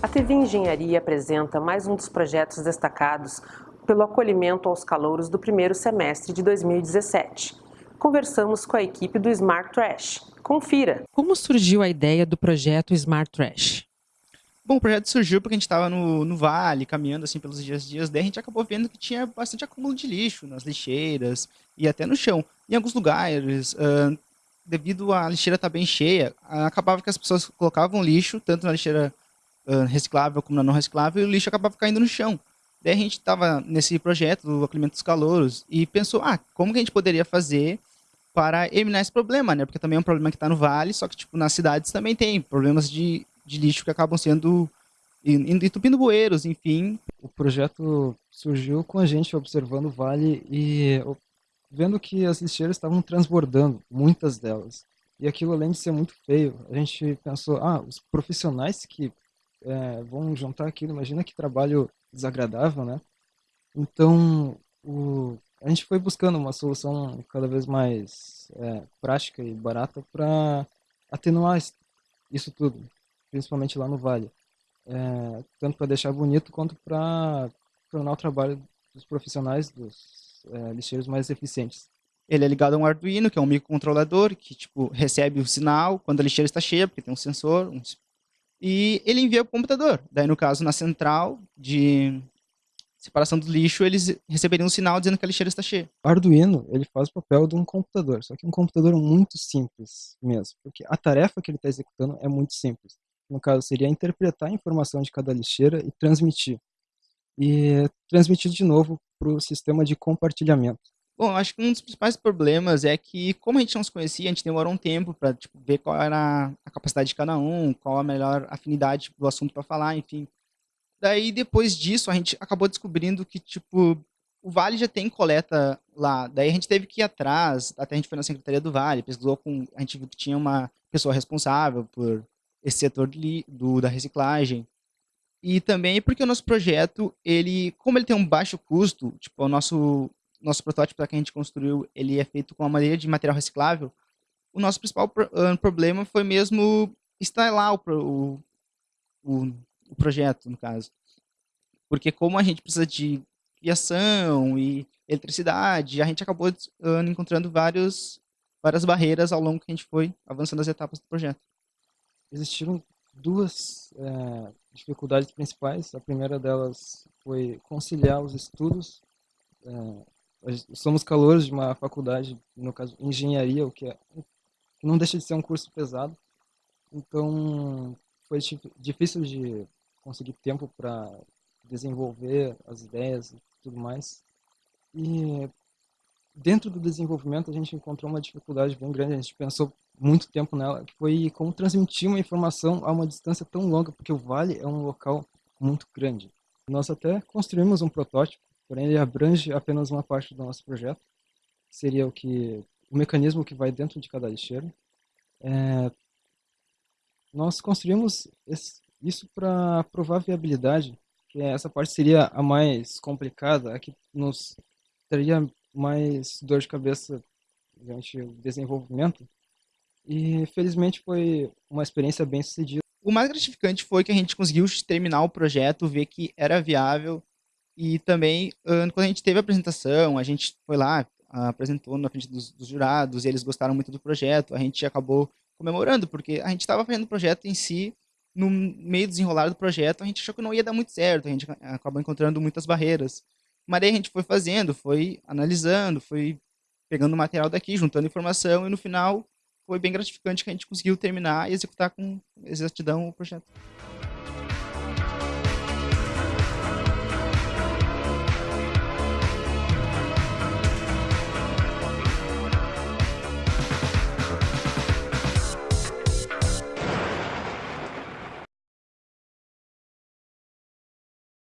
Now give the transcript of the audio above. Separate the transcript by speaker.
Speaker 1: A TV Engenharia apresenta mais um dos projetos destacados pelo acolhimento aos calouros do primeiro semestre de 2017. Conversamos com a equipe do Smart Trash. Confira! Como surgiu a ideia do projeto Smart Trash?
Speaker 2: Bom, o projeto surgiu porque a gente estava no, no vale, caminhando assim pelos dias dias, daí a gente acabou vendo que tinha bastante acúmulo de lixo nas lixeiras e até no chão. Em alguns lugares, uh, devido à lixeira estar tá bem cheia, acabava que as pessoas colocavam lixo, tanto na lixeira reciclável como na não reciclável, e o lixo acabava caindo no chão. Daí a gente estava nesse projeto do acolhimento dos calouros e pensou, ah, como que a gente poderia fazer para eliminar esse problema, né? Porque também é um problema que está no vale, só que tipo nas cidades também tem problemas de, de lixo que acabam sendo entupindo bueiros, enfim.
Speaker 3: O projeto surgiu com a gente observando o vale e vendo que as lixeiras estavam transbordando, muitas delas. E aquilo, além de ser muito feio, a gente pensou, ah, os profissionais que é, vão juntar aquilo, imagina que trabalho desagradável, né? Então, o, a gente foi buscando uma solução cada vez mais é, prática e barata para atenuar isso tudo, principalmente lá no Vale. É, tanto para deixar bonito quanto para tornar o trabalho dos profissionais, dos é, lixeiros mais eficientes.
Speaker 2: Ele é ligado a um Arduino, que é um microcontrolador, que tipo, recebe o sinal quando a lixeira está cheia, porque tem um sensor, um e ele envia para o computador. Daí, no caso, na central de separação do lixo, eles receberiam um sinal dizendo que a lixeira está cheia.
Speaker 3: O Arduino, ele faz o papel de um computador, só que um computador muito simples mesmo, porque a tarefa que ele está executando é muito simples. No caso, seria interpretar a informação de cada lixeira e transmitir. E transmitir de novo para o sistema de compartilhamento.
Speaker 2: Bom, acho que um dos principais problemas é que, como a gente não se conhecia, a gente demorou um tempo para tipo, ver qual era a capacidade de cada um, qual a melhor afinidade do assunto para falar, enfim. Daí, depois disso, a gente acabou descobrindo que, tipo, o Vale já tem coleta lá. Daí a gente teve que ir atrás, até a gente foi na Secretaria do Vale, pesquisou com... A gente viu que tinha uma pessoa responsável por esse setor do, da reciclagem. E também porque o nosso projeto, ele, como ele tem um baixo custo, tipo, o nosso nosso protótipo que a gente construiu, ele é feito com uma madeira de material reciclável, o nosso principal uh, problema foi mesmo instalar o, o, o, o, projeto, no caso. Porque como a gente precisa de criação e eletricidade, a gente acabou uh, encontrando vários, várias barreiras ao longo que a gente foi avançando as etapas do projeto.
Speaker 3: Existiram duas é, dificuldades principais. A primeira delas foi conciliar os estudos é, somos calouros de uma faculdade, no caso, engenharia, o que, é, que não deixa de ser um curso pesado. Então, foi difícil de conseguir tempo para desenvolver as ideias e tudo mais. E dentro do desenvolvimento a gente encontrou uma dificuldade bem grande, a gente pensou muito tempo nela, que foi como transmitir uma informação a uma distância tão longa, porque o vale é um local muito grande. Nós até construímos um protótipo porém ele abrange apenas uma parte do nosso projeto, seria o que o mecanismo que vai dentro de cada lixeira. É, nós construímos esse, isso para provar viabilidade, que essa parte seria a mais complicada, a que nos teria mais dor de cabeça durante o desenvolvimento. E felizmente foi uma experiência bem sucedida.
Speaker 2: O mais gratificante foi que a gente conseguiu terminar o projeto, ver que era viável e também, quando a gente teve a apresentação, a gente foi lá, apresentou na frente dos, dos jurados, eles gostaram muito do projeto, a gente acabou comemorando, porque a gente estava fazendo o projeto em si, no meio do desenrolar do projeto, a gente achou que não ia dar muito certo, a gente acabou encontrando muitas barreiras. Mas daí a gente foi fazendo, foi analisando, foi pegando material daqui, juntando informação, e no final foi bem gratificante que a gente conseguiu terminar e executar com exatidão o projeto.